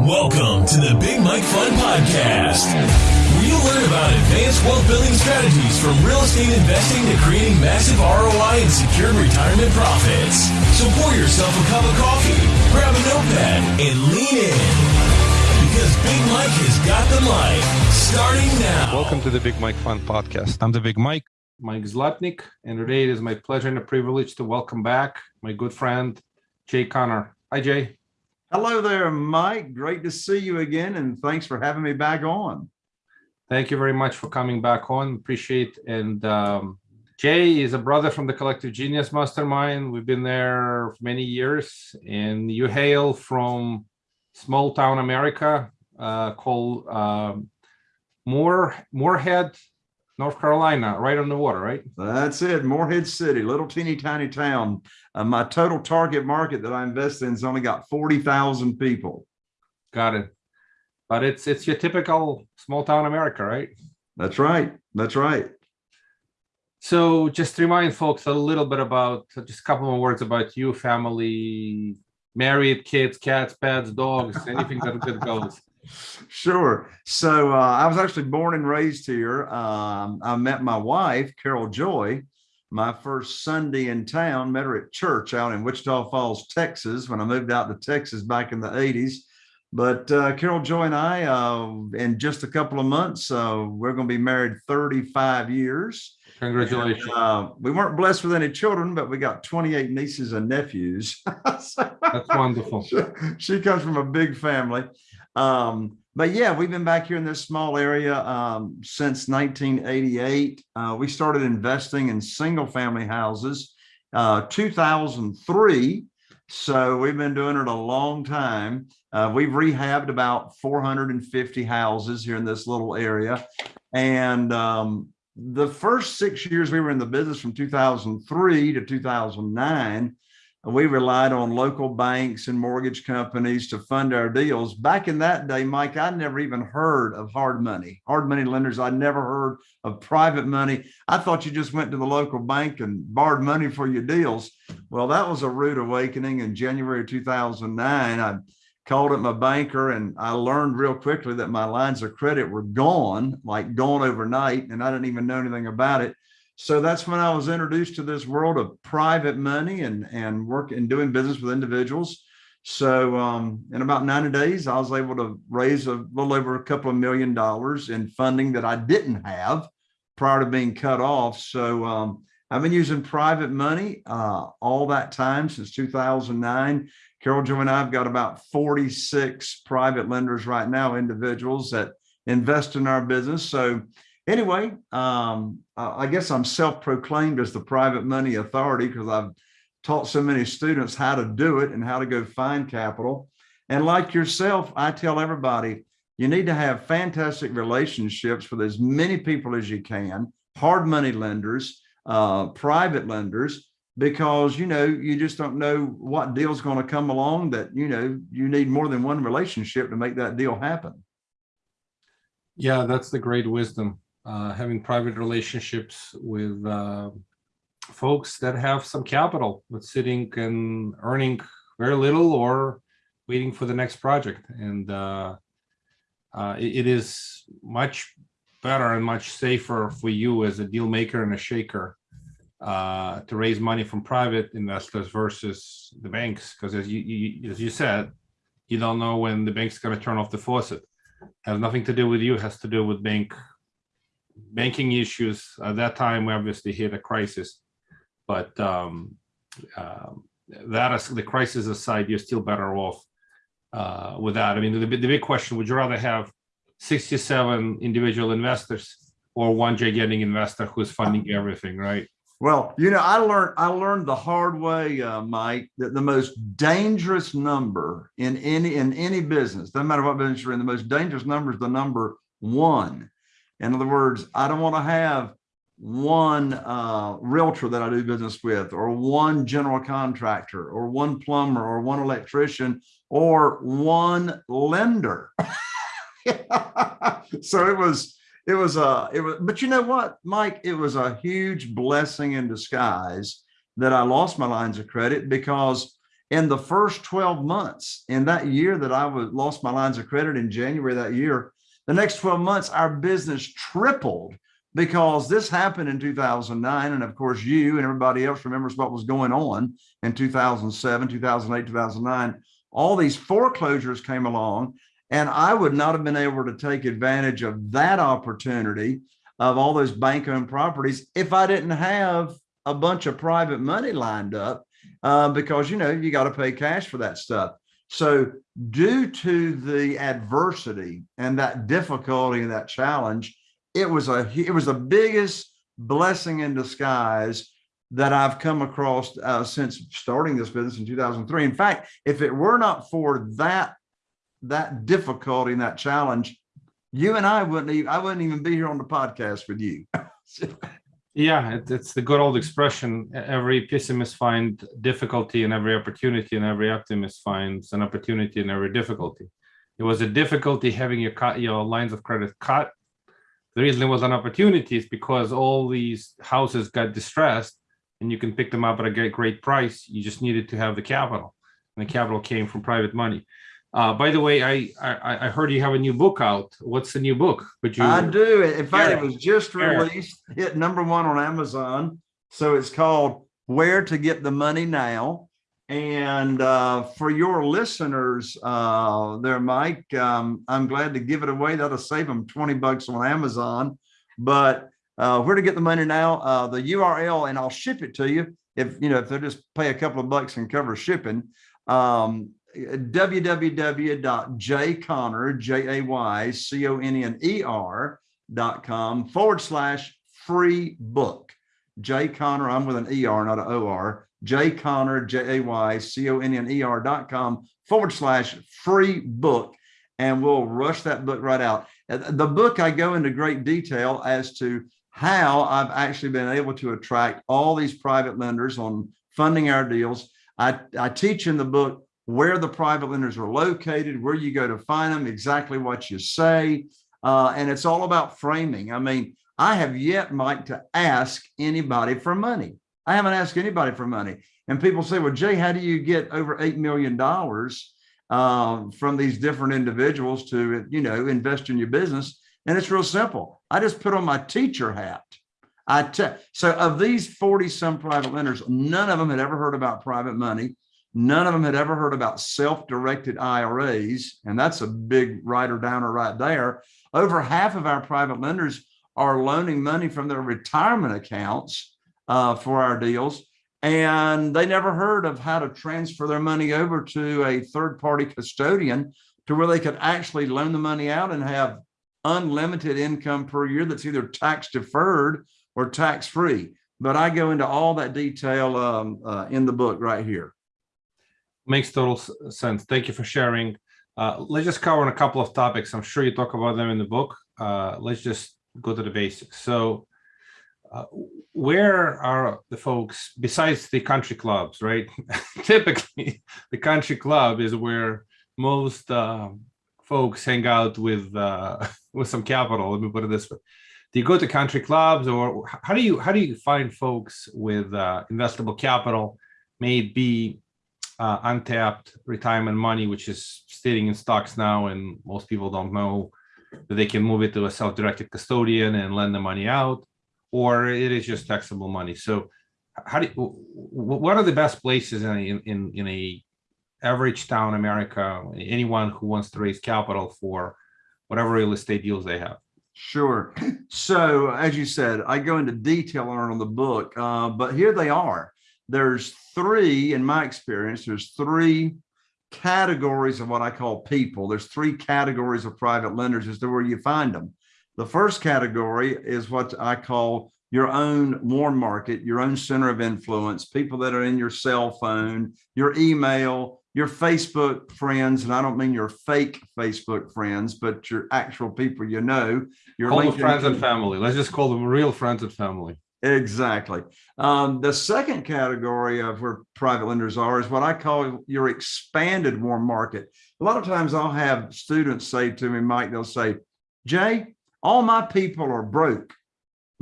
Welcome to the Big Mike Fund Podcast, where you'll learn about advanced wealth building strategies from real estate investing to creating massive ROI and secured retirement profits. So pour yourself a cup of coffee, grab a notepad, and lean in. Because Big Mike has got the mic starting now. Welcome to the Big Mike Fund Podcast. I'm the Big Mike, Mike Zlotnik, and today it is my pleasure and a privilege to welcome back my good friend, Jay Conner. Hi, Jay. Hello there, Mike. Great to see you again, and thanks for having me back on. Thank you very much for coming back on. Appreciate and um, Jay is a brother from the Collective Genius Mastermind. We've been there for many years, and you hail from small town America uh, called um, Moore Morehead, North Carolina, right on the water, right? That's it, Morehead City, little teeny tiny town. Uh, my total target market that I invest in has only got 40,000 people. Got it. But it's it's your typical small town America, right? That's right. That's right. So just to remind folks a little bit about just a couple more words about you, family, married, kids, cats, pets, dogs, anything that good goes. Sure. So uh, I was actually born and raised here. Um, I met my wife, Carol Joy, my first Sunday in town, met her at church out in Wichita Falls, Texas, when I moved out to Texas back in the 80s. But uh, Carol Joy and I, uh, in just a couple of months, uh, we're going to be married 35 years. Congratulations. And, uh, we weren't blessed with any children, but we got 28 nieces and nephews. That's wonderful. she, she comes from a big family. Um, but yeah, we've been back here in this small area um, since 1988. Uh, we started investing in single family houses uh, 2003. So we've been doing it a long time. Uh, we've rehabbed about 450 houses here in this little area. And um, the first six years we were in the business from 2003 to 2009, we relied on local banks and mortgage companies to fund our deals. Back in that day, Mike, I never even heard of hard money, hard money lenders. I never heard of private money. I thought you just went to the local bank and borrowed money for your deals. Well, that was a rude awakening in January 2009. I called up my banker and I learned real quickly that my lines of credit were gone, like gone overnight, and I didn't even know anything about it. So that's when I was introduced to this world of private money and, and work and doing business with individuals. So um, in about 90 days, I was able to raise a little over a couple of million dollars in funding that I didn't have prior to being cut off. So um, I've been using private money uh, all that time since 2009. Carol Joy and I have got about 46 private lenders right now, individuals that invest in our business. So anyway, um, I guess I'm self-proclaimed as the private money authority because I've taught so many students how to do it and how to go find capital. And like yourself, I tell everybody, you need to have fantastic relationships with as many people as you can, hard money lenders, uh, private lenders, because, you know, you just don't know what deal's going to come along that, you know, you need more than one relationship to make that deal happen. Yeah, that's the great wisdom uh, having private relationships with uh, folks that have some capital, but sitting and earning very little or waiting for the next project. And uh, uh, it, it is much better and much safer for you as a deal maker and a shaker uh, to raise money from private investors versus the banks. Because as you, you, as you said, you don't know when the bank's going to turn off the faucet. It Has nothing to do with you, it has to do with bank banking issues. At that time, we obviously hit a crisis, but um, uh, that is the crisis aside, you're still better off uh, with that. I mean, the, the big question, would you rather have 67 individual investors or one gigantic investor who's funding everything, right? Well, you know, I learned I learned the hard way, uh, Mike, that the most dangerous number in any in any business, no matter what business you're in, the most dangerous number is the number one. In other words, I don't want to have one uh, realtor that I do business with, or one general contractor, or one plumber, or one electrician, or one lender. so it was, it was a, uh, it was, but you know what, Mike, it was a huge blessing in disguise that I lost my lines of credit because in the first 12 months, in that year that I was lost my lines of credit in January that year, the next 12 months, our business tripled because this happened in 2009. And of course, you and everybody else remembers what was going on in 2007, 2008, 2009. All these foreclosures came along and I would not have been able to take advantage of that opportunity of all those bank owned properties if I didn't have a bunch of private money lined up uh, because, you know, you got to pay cash for that stuff. So due to the adversity and that difficulty and that challenge, it was a it was the biggest blessing in disguise that I've come across uh, since starting this business in 2003. In fact, if it were not for that that difficulty and that challenge, you and I wouldn't even I wouldn't even be here on the podcast with you. Yeah, it, it's the good old expression. Every pessimist finds difficulty in every opportunity, and every optimist finds an opportunity in every difficulty. It was a difficulty having your your lines of credit cut. The reason it was an opportunity is because all these houses got distressed, and you can pick them up at a great price. You just needed to have the capital, and the capital came from private money. Uh, by the way, I, I I heard you have a new book out. What's the new book? Could you? I do. In fact, it was just released, hit number one on Amazon. So it's called Where to Get the Money Now. And uh, for your listeners uh, there, Mike, um, I'm glad to give it away. That'll save them 20 bucks on Amazon. But uh, where to get the money now? Uh, the URL, and I'll ship it to you if you know if they'll just pay a couple of bucks and cover shipping. Um, www.jayconner, J-A-Y-C-O-N-N-E-R dot com forward slash free book. Jay Conner, I'm with an ER, not an OR. Jay Conner, forward slash free book. And we'll rush that book right out. The book, I go into great detail as to how I've actually been able to attract all these private lenders on funding our deals. I, I teach in the book where the private lenders are located, where you go to find them, exactly what you say. Uh, and it's all about framing. I mean, I have yet, Mike, to ask anybody for money. I haven't asked anybody for money. And people say, well, Jay, how do you get over $8 million um, from these different individuals to, you know, invest in your business? And it's real simple. I just put on my teacher hat. I so of these 40 some private lenders, none of them had ever heard about private money. None of them had ever heard about self-directed IRAs. And that's a big writer downer right there. Over half of our private lenders are loaning money from their retirement accounts uh, for our deals. And they never heard of how to transfer their money over to a third-party custodian to where they could actually loan the money out and have unlimited income per year that's either tax deferred or tax free. But I go into all that detail um, uh, in the book right here. Makes total sense. Thank you for sharing. Uh, let's just cover on a couple of topics. I'm sure you talk about them in the book. Uh, let's just go to the basics. So, uh, where are the folks besides the country clubs, right? Typically, the country club is where most um folks hang out with uh, with some capital. Let me put it this way: Do you go to country clubs, or how do you how do you find folks with uh, investable capital? May be uh, untapped retirement money, which is sitting in stocks now, and most people don't know that they can move it to a self-directed custodian and lend the money out, or it is just taxable money. So, how do you, wh- wh- what are the best places in in in a average town America? Anyone who wants to raise capital for whatever real estate deals they have. Sure. So as you said, I go into detail on on the book, uh, but here they are. There's three, in my experience, there's three categories of what I call people. There's three categories of private lenders as to where you find them. The first category is what I call your own warm market, your own center of influence, people that are in your cell phone, your email, your Facebook friends, and I don't mean your fake Facebook friends, but your actual people you know. Your Call LinkedIn friends and family. Let's just call them real friends and family. Exactly. Um, the second category of where private lenders are is what I call your expanded warm market. A lot of times I'll have students say to me, Mike, they'll say, Jay, all my people are broke.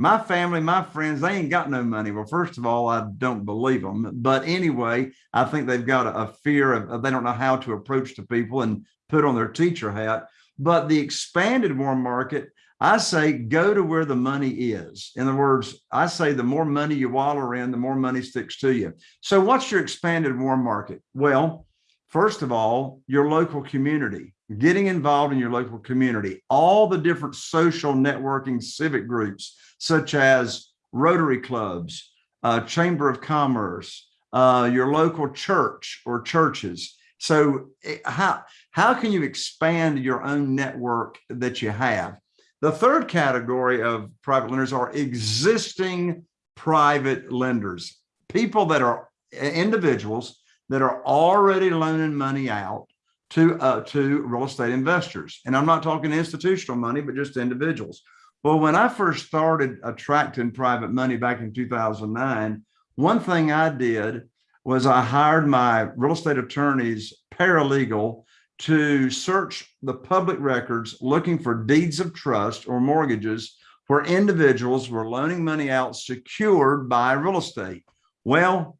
my family, my friends, they ain't got no money. Well, first of all, I don't believe them. But anyway, I think they've got a, a fear of, of they don't know how to approach the people and put on their teacher hat. But the expanded warm market, I say go to where the money is. In other words, I say the more money you wallow in, the more money sticks to you. So what's your expanded warm market? Well, first of all, your local community, getting involved in your local community, all the different social networking civic groups, such as Rotary clubs, uh, Chamber of Commerce, uh, your local church or churches. So eh, how, how can you expand your own network that you have? The third category of private lenders are existing private lenders, people that are individuals that are already loaning money out to uh, to real estate investors. And I'm not talking institutional money, but just individuals. Well, when I first started attracting private money back in 2009, one thing I did was I hired my real estate attorney's paralegal to search the public records looking for deeds of trust or mortgages where individuals were loaning money out secured by real estate. Well,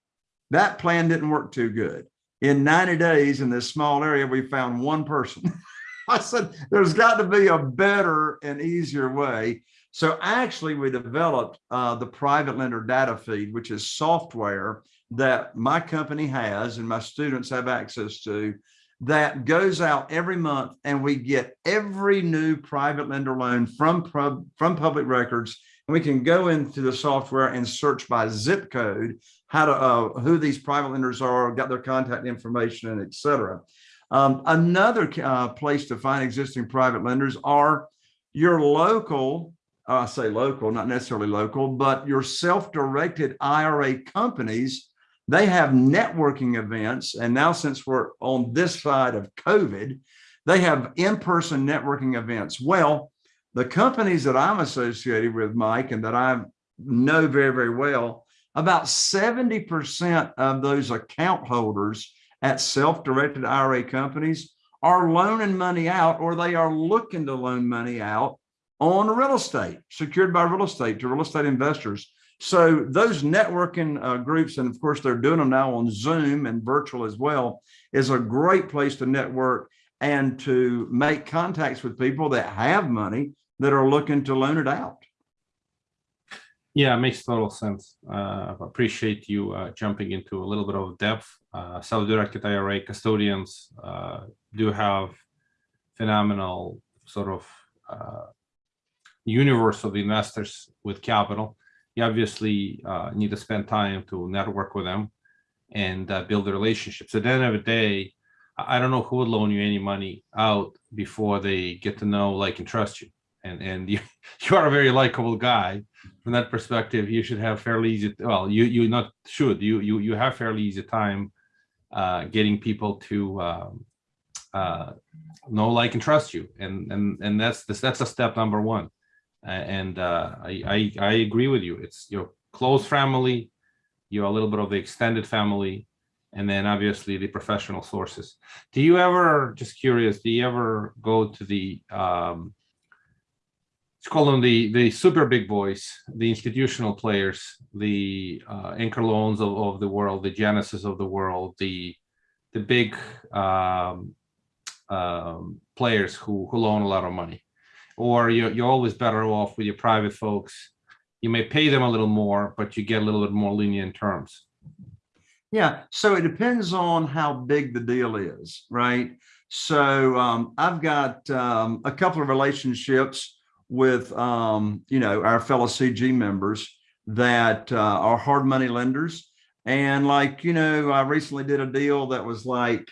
that plan didn't work too good. In 90 days in this small area, we found one person. I said, there's got to be a better and easier way. So actually we developed uh, the private lender data feed, which is software that my company has and my students have access to that goes out every month and we get every new private lender loan from, from public records and we can go into the software and search by zip code how to uh, who these private lenders are, got their contact information, and et cetera. Um, another uh, place to find existing private lenders are your local, uh, I say local, not necessarily local, but your self-directed IRA companies. They have networking events. And now since we're on this side of COVID, they have in-person networking events. Well, the companies that I'm associated with, Mike, and that I know very, very well, about 70% of those account holders at self-directed IRA companies are loaning money out or they are looking to loan money out on real estate, secured by real estate to real estate investors. So those networking uh, groups, and of course they're doing them now on Zoom and virtual as well, is a great place to network and to make contacts with people that have money that are looking to loan it out. Yeah, it makes total sense. Uh, appreciate you uh, jumping into a little bit of depth. Uh, self-directed IRA custodians uh, do have phenomenal sort of uh, universe of investors with capital. You obviously uh, need to spend time to network with them and build a relationship. So at the end of the day, I don't know who would loan you any money out before they get to know, like, and trust you. And and you you are a very likable guy from that perspective, you should have fairly easy, well, you, you not should, you, you, you have fairly easy time uh, getting people to um, uh, know, like, and trust you. And, and, and that's, this, that's a step number one. And uh, I, I, I agree with you. It's your close family, you're a little bit of the extended family, and then obviously the professional sources. Do you ever, just curious, do you ever go to the um, let's call them the the super big boys, the institutional players, the uh, anchor loans of, of the world, the Genesis of the world, the the big um, um, players who who loan a lot of money, or you're you're always better off with your private folks. You may pay them a little more, but you get a little bit more lenient terms. Yeah, so it depends on how big the deal is, right? So um, I've got um, a couple of relationships with, um, you know, our fellow CG members that uh, are hard money lenders. And like, you know, I recently did a deal that was like,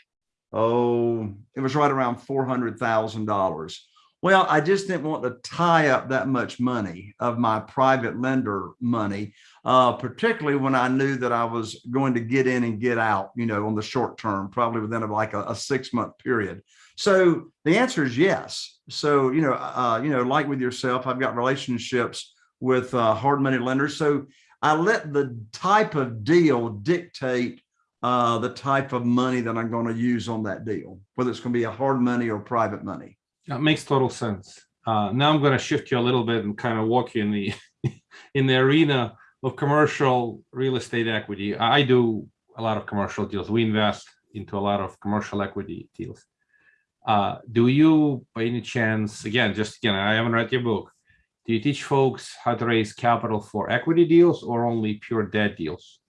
oh, it was right around $400,000. Well, I just didn't want to tie up that much money of my private lender money, uh, particularly when I knew that I was going to get in and get out, you know, on the short term, probably within a, like a, a six month period. So the answer is yes. So, you know, uh, you know, like with yourself, I've got relationships with uh, hard money lenders. So I let the type of deal dictate uh, the type of money that I'm going to use on that deal, whether it's going to be a hard money or private money. That makes total sense. Uh, now I'm going to shift you a little bit and kind of walk you in the in the arena of commercial real estate equity. I do a lot of commercial deals. We invest into a lot of commercial equity deals. Uh, do you, by any chance, again, just again, I haven't read your book. Do you teach folks how to raise capital for equity deals or only pure debt deals?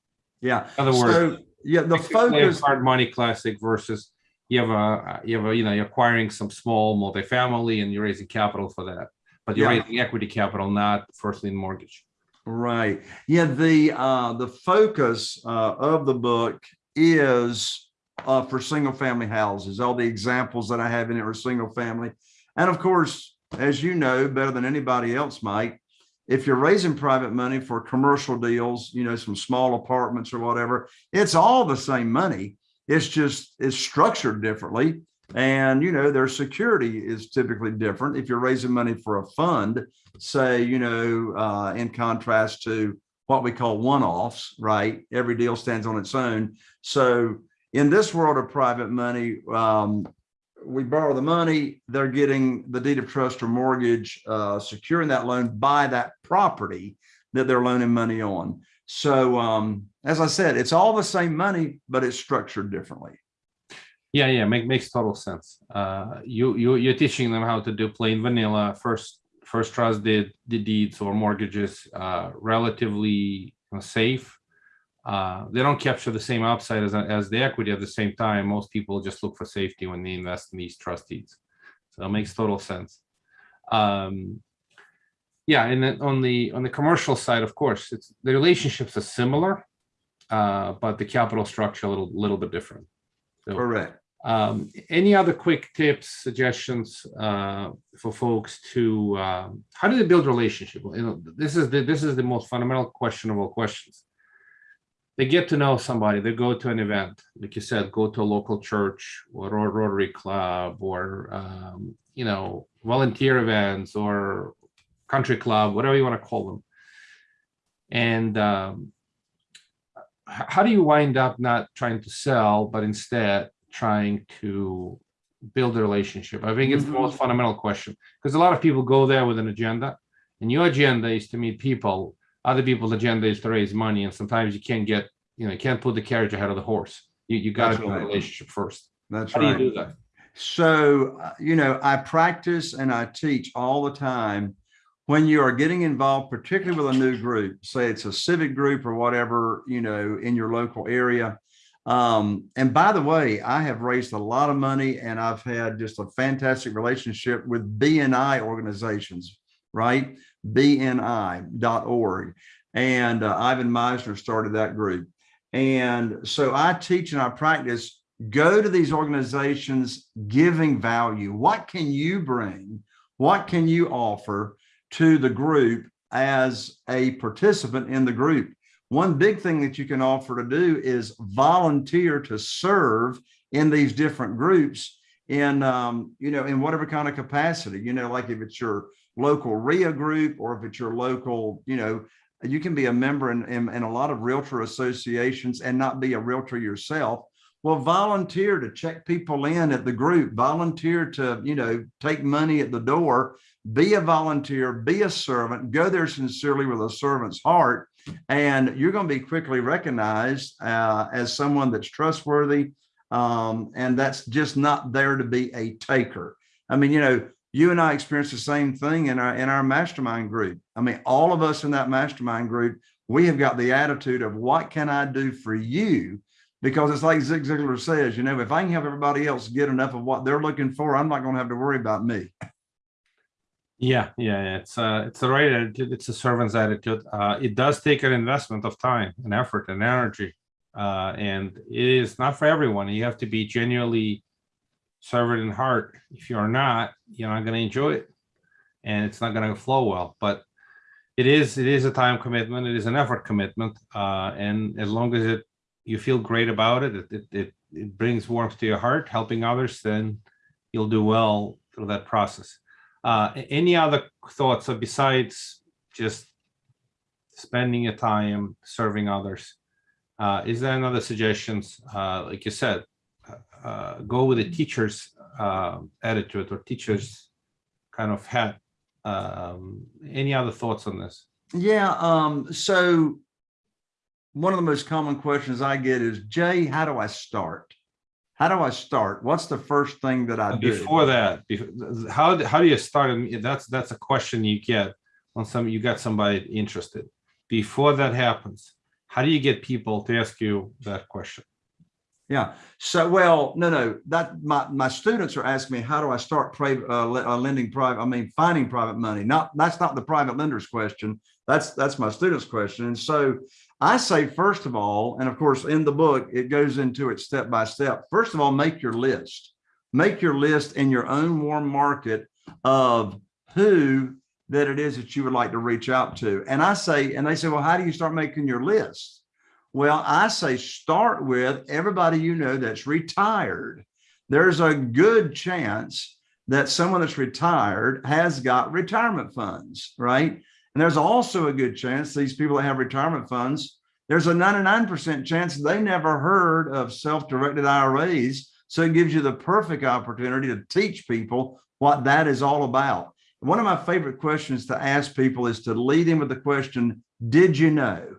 Yeah. In other words, So, yeah, the focus, hard money classic versus you have a you have a you know you're acquiring some small multifamily and you're raising capital for that, but you're Yeah. raising equity capital, not first lien mortgage. right. Yeah, the, uh, the focus, uh, of the book is, uh, for single family houses. All the examples that I have in it are single family. And of course, as you know, better than anybody else mike if you're raising private money for commercial deals, you know, some small apartments or whatever, it's all the same money. It's just, it's structured differently. And, you know, their security is typically different. If you're raising money for a fund, say, you know, uh, in contrast to what we call one-offs, right? Every deal stands on its own. So in this world of private money, um, we borrow the money, they're getting the deed of trust or mortgage, uh, securing that loan by that property that they're loaning money on. So, um, as I said, it's all the same money, but it's structured differently. Yeah, yeah, make, makes total sense. Uh, you you you're teaching them how to do plain vanilla first first trust did the deeds or mortgages uh, relatively safe. Uh, they don't capture the same upside as as the equity at the same time. Most people just look for safety when they invest in these trust deeds, so it makes total sense. Um, yeah, and then on the on the commercial side, of course, it's the relationships are similar, uh, but the capital structure a little little bit different. So, Correct. um, any other quick tips, suggestions uh, for folks to um, how do they build relationship? You know, this is the this is the most fundamental question of all questions. They get to know somebody. They go to an event, like you said, go to a local church or a Rotary Club or um, you know volunteer events or country club, whatever you want to call them. And um, how do you wind up not trying to sell, but instead trying to build a relationship? I think it's the most fundamental question because a lot of people go there with an agenda, and your agenda is to meet people. Other people's agenda is to raise money, and sometimes you can't get, you know, you can't put the carriage ahead of the horse. You you got to build a relationship first. That's How do you do that? So, uh, you know, I practice and I teach all the time. When you are getting involved, particularly with a new group, say it's a civic group or whatever, you know, in your local area. Um, and by the way, I have raised a lot of money and I've had just a fantastic relationship with BNI organizations, right? BNI.org. And uh, Ivan Misner started that group. And so I teach and I practice go to these organizations giving value. What can you bring? What can you offer to the group as a participant in the group? One big thing that you can offer to do is volunteer to serve in these different groups in, um, you know, in whatever kind of capacity, you know, like if it's your local RIA group or if it's your local, you know, you can be a member in, in, in a lot of realtor associations and not be a realtor yourself well, volunteer to check people in at the group, volunteer to, you know, take money at the door, be a volunteer, be a servant, go there sincerely with a servant's heart. And you're going to be quickly recognized uh, as someone that's trustworthy. Um, and that's just not there to be a taker. I mean, you know, you and I experienced the same thing in our in our mastermind group. I mean, all of us in that mastermind group, we have got the attitude of what can I do for you? Because it's like Zig Ziglar says, you know, if I can help everybody else get enough of what they're looking for, I'm not going to have to worry about me. Yeah, yeah. It's uh it's the right attitude. It's a servant's attitude. Uh, it does take an investment of time and effort and energy, uh, and it is not for everyone. You have to be genuinely servant in heart. If you're not, you're not going to enjoy it, and it's not going to flow well. But it is it is a time commitment. It is an effort commitment, uh, and as long as it you feel great about it, it it it, brings warmth to your heart, helping others, then you'll do well through that process. Uh, any other thoughts besides just spending your time serving others? Uh, is there another suggestions? Uh, like you said, uh, uh, go with the teacher's uh, attitude or teacher's kind of hat. Um, any other thoughts on this? Yeah, um, so one of the most common questions I get is, Jay, how do I start? How do I start? What's the first thing that I do? Before that, how, how do you start? That's, that's a question you get on some, you got somebody interested. Before that happens, how do you get people to ask you that question? Yeah. So, well, no, no, that my, my students are asking me, how do I start private, uh, uh, lending private, I mean, finding private money? Not, that's not the private lender's question. That's, that's my students' question. And so I say, first of all, and of course, in the book, it goes into it step by step. First of all, make your list. Make your list in your own warm market of who that it is that you would like to reach out to. And I say, and they say, well, how do you start making your list? Well, I say start with everybody you know that's retired. There's a good chance that someone that's retired has got retirement funds, right? And there's also a good chance these people that have retirement funds, there's a 99% chance they never heard of self-directed IRAs. So it gives you the perfect opportunity to teach people what that is all about. One of my favorite questions to ask people is to lead in with the question, did you know?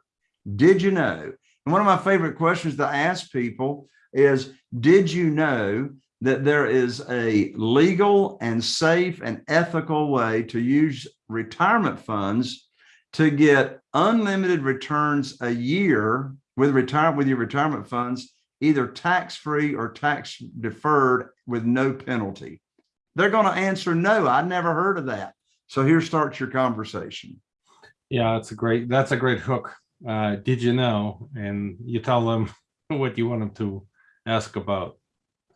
Did you know? And one of my favorite questions to ask people is, did you know that there is a legal and safe and ethical way to use retirement funds to get unlimited returns a year with retire with your retirement funds, either tax-free or tax deferred with no penalty? They're going to answer no. I never heard of that. So here starts your conversation. Yeah, that's a great, that's a great hook. Uh, did you know? And you tell them what you want them to ask about.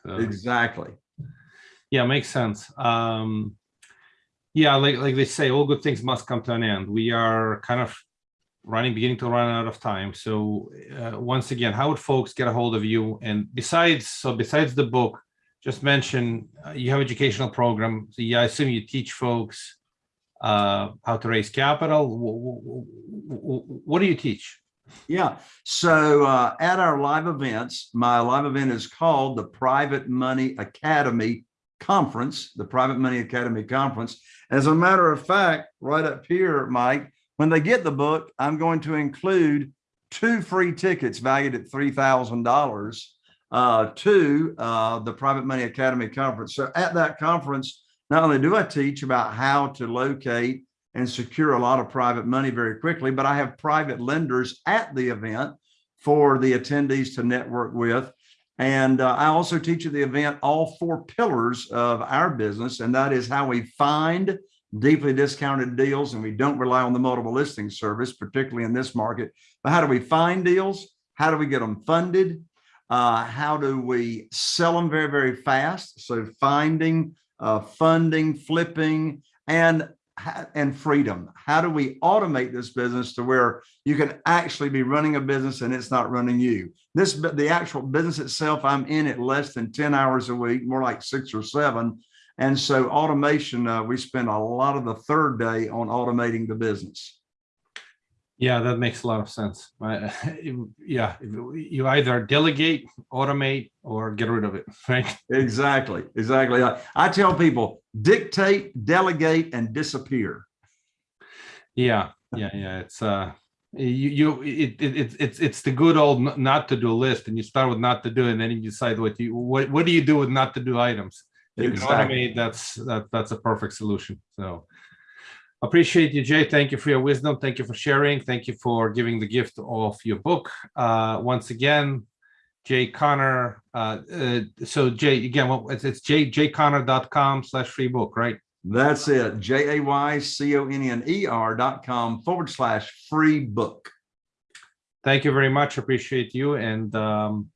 So, Exactly. yeah, makes sense. Um, yeah, like, like they say, all good things must come to an end. We are kind of running, beginning to run out of time. So uh, once again, how would folks get a hold of you? And besides, so besides the book, just mention uh, you have educational program. So yeah, I assume you teach folks uh, how to raise capital. Wh- wh- wh- What do you teach? Yeah. So uh, at our live events, my live event is called the Private Money Academy Conference, the Private Money Academy Conference. As a matter of fact, right up here, Mike, when they get the book, I'm going to include two free tickets valued at $3,000 uh, to uh, the Private Money Academy Conference. So at that conference, not only do I teach about how to locate and secure a lot of private money very quickly, but I have private lenders at the event for the attendees to network with. And uh, I also teach at the event all four pillars of our business, and that is how we find deeply discounted deals, and we don't rely on the multiple listing service, particularly in this market. But how do we find deals? How do we get them funded? Uh, how do we sell them very, very fast? So finding, uh, funding, flipping, and and freedom. How do we automate this business to where you can actually be running a business and it's not running you? This, the actual business itself, I'm in it less than 10 hours a week, more like six or seven. And so automation, uh, we spend a lot of the third day on automating the business. Yeah, that makes a lot of sense. Yeah, you either delegate, automate, or get rid of it, right? Exactly, exactly. I, I tell people dictate, delegate, and disappear. Yeah, yeah, yeah. It's uh, you, you, it, it, it's, it's, it's the good old not to do list, and you start with not to do, and then you decide what you, what, what do you do with not to do items? You can automate. That's that, that's a perfect solution. So appreciate you, Jay. Thank you for your wisdom. Thank you for sharing. Thank you for giving the gift of your book. Uh, once again, Jay Conner. Uh, uh, so Jay, again, what it's, it's jay jayconner.com slash free book, right? That's it. J A Y C O N N E R dot com forward slash free book. Thank you very much. Appreciate you. And um,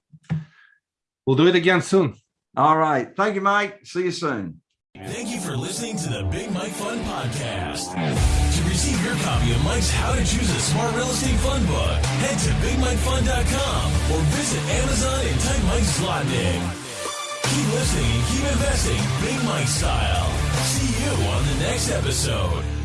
we'll do it again soon. All right. Thank you, Mike. See you soon. Thank you for listening to the Big Mike Fund Podcast. To receive your copy of Mike's How to Choose a Smart Real Estate Fund book, head to BigMikeFund.com or visit Amazon and type Mike Zlotnik. Keep listening and keep investing Big Mike style. See you on the next episode.